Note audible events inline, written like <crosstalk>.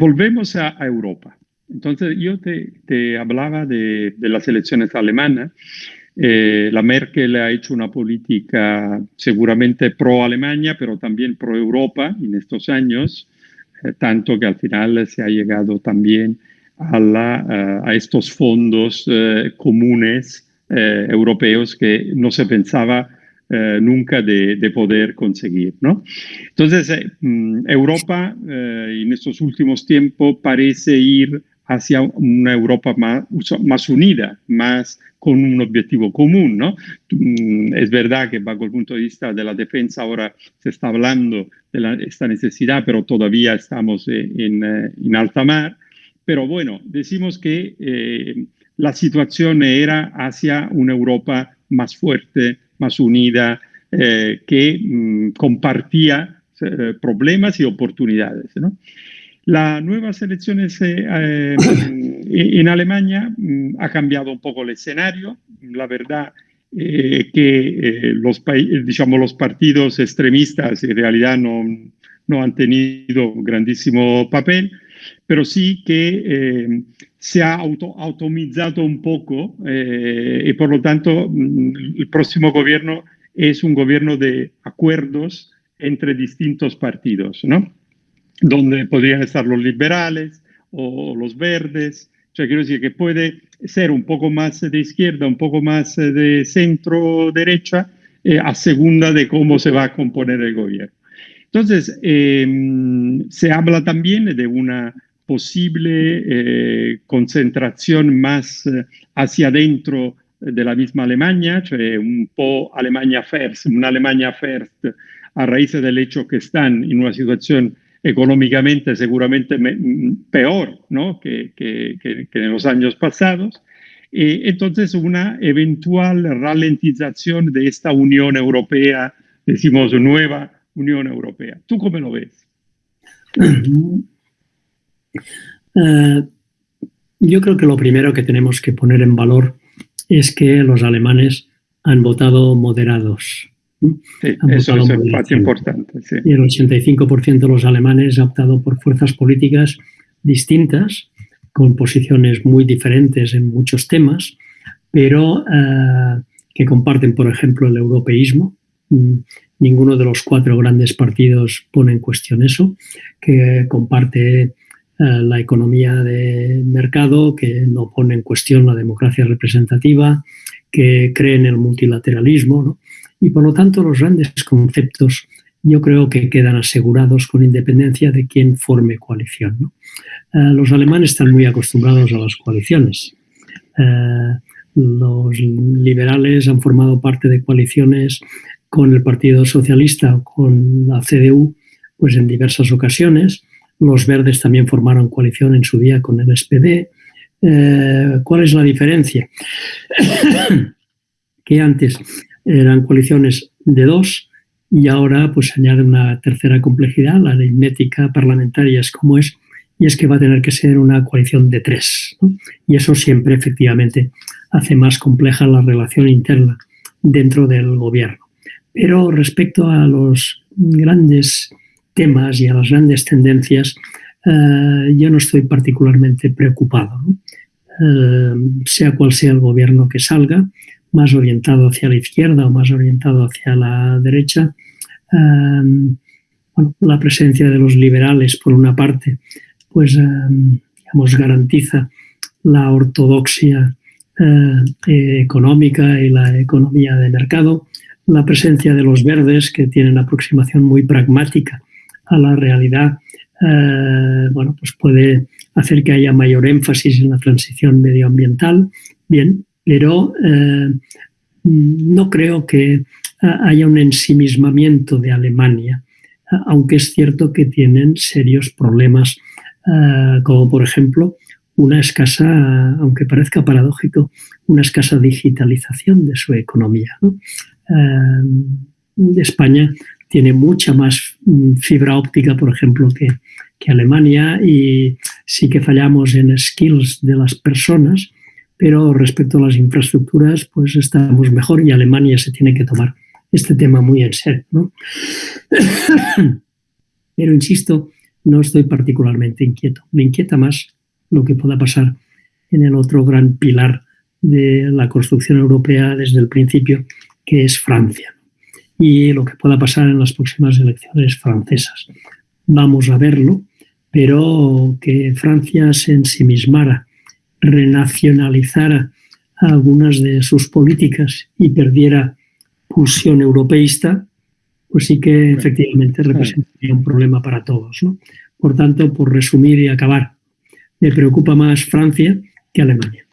volvemos a, Europa. Entonces, yo te, hablaba de, las elecciones alemanas. Eh, la Merkel ha hecho una política seguramente pro-Alemania, pero también pro-Europa en estos años, eh, tanto que al final se ha llegado también a, a estos fondos comunes europeos que no se pensaba eh, nunca de, poder conseguir. ¿no? Entonces, eh, mm, Europa eh, en estos últimos tiempos parece ir hacia una Europa más, más unida, más con un objetivo común. ¿no? Mm, es verdad que bajo el punto de vista de la defensa ahora se está hablando de esta necesidad, pero todavía estamos en, en, alta mar. Pero bueno, decimos que la situación era hacia una Europa más fuerte, más unida, eh, que mm, compartía eh, problemas y oportunidades. ¿no? Las nuevas elecciones eh, en Alemania mm, ha cambiado un poco el escenario. La verdad que los, digamos, los partidos extremistas en realidad no, no han tenido grandísimo papel, pero sí que se ha auto, automizado un poco eh, y por lo tanto mm, el próximo gobierno es un gobierno de acuerdos entre distintos partidos, ¿no? Donde podrían estar los liberales o los verdes. O sea, quiero decir que puede ser un poco más de izquierda, un poco más de centro-derecha, eh, a segunda de cómo se va a componer el gobierno. Entonces, em, se habla también de una posible eh, concentración más eh, hacia adentro de la misma Alemania, cioè un po' Alemania first, una Alemania first a raíz del hecho que están en una situación económicamente seguramente peor ¿no? que, que, que, que, en los años pasados. Y entonces una eventual ralentización de esta Unión Europea, decimos nueva Unión Europea. ¿Tú cómo lo ves? Eh, yo creo que lo primero que tenemos que poner en valor es que los alemanes han votado moderados. Sí, eso es importante. Y el 85% de los alemanes ha optado por fuerzas políticas distintas, con posiciones muy diferentes en muchos temas, pero eh, que comparten, por ejemplo, el europeísmo. Ninguno de los cuatro grandes partidos pone en cuestión eso, que comparte eh, la economía de mercado, que no pone en cuestión la democracia representativa, que cree en el multilateralismo. Y por lo tanto los grandes conceptos yo creo que quedan asegurados con independencia de quién forme coalición. Eh, los alemanes están muy acostumbrados a las coaliciones. Eh, los liberales han formado parte de coaliciones con el Partido Socialista o con la CDU pues en diversas ocasiones los verdes también formaron coalición en su día con el SPD. Eh, ¿Cuál es la diferencia? <coughs> que antes eran coaliciones de dos y ahora pues añade una tercera complejidad, la aritmética parlamentaria es como es, y es que va a tener que ser una coalición de tres. Y eso siempre efectivamente hace más compleja la relación interna dentro del gobierno. Pero respecto a los grandes temas y a las grandes tendencias, eh, yo no estoy particularmente preocupado. Eh, sea cual sea el gobierno que salga, más orientado hacia la izquierda o más orientado hacia la derecha, eh, la presencia de los liberales, por una parte, pues digamos, garantiza la ortodoxia económica y la economía de mercado, la presencia de los verdes, que tienen aproximación muy pragmática a la realidad, eh, bueno, pues puede hacer que haya mayor énfasis en la transición medioambiental, bien, pero eh, no creo que haya un ensimismamiento de Alemania, aunque es cierto que tienen serios problemas, eh, como por ejemplo una escasa, aunque parezca paradójico, una escasa digitalización de su economía. España tiene mucha más mm, fibra óptica, por ejemplo, que, Alemania y sí que fallamos en skills de las personas, pero respecto a las infraestructuras, pues estamos mejor y Alemania se tiene que tomar este tema muy en serio. <coughs> Pero insisto, no estoy particularmente inquieto. Me inquieta más lo que pueda pasar en el otro gran pilar de la construcción europea desde el principio, que es Francia, y lo que pueda pasar en las próximas elecciones francesas. Vamos a verlo, pero que Francia se ensimismara, renacionalizara algunas de sus políticas y perdiera pulsión europeísta, pues sí que efectivamente representaría un problema para todos. Por tanto, por resumir y acabar, me preocupa más Francia que Alemania.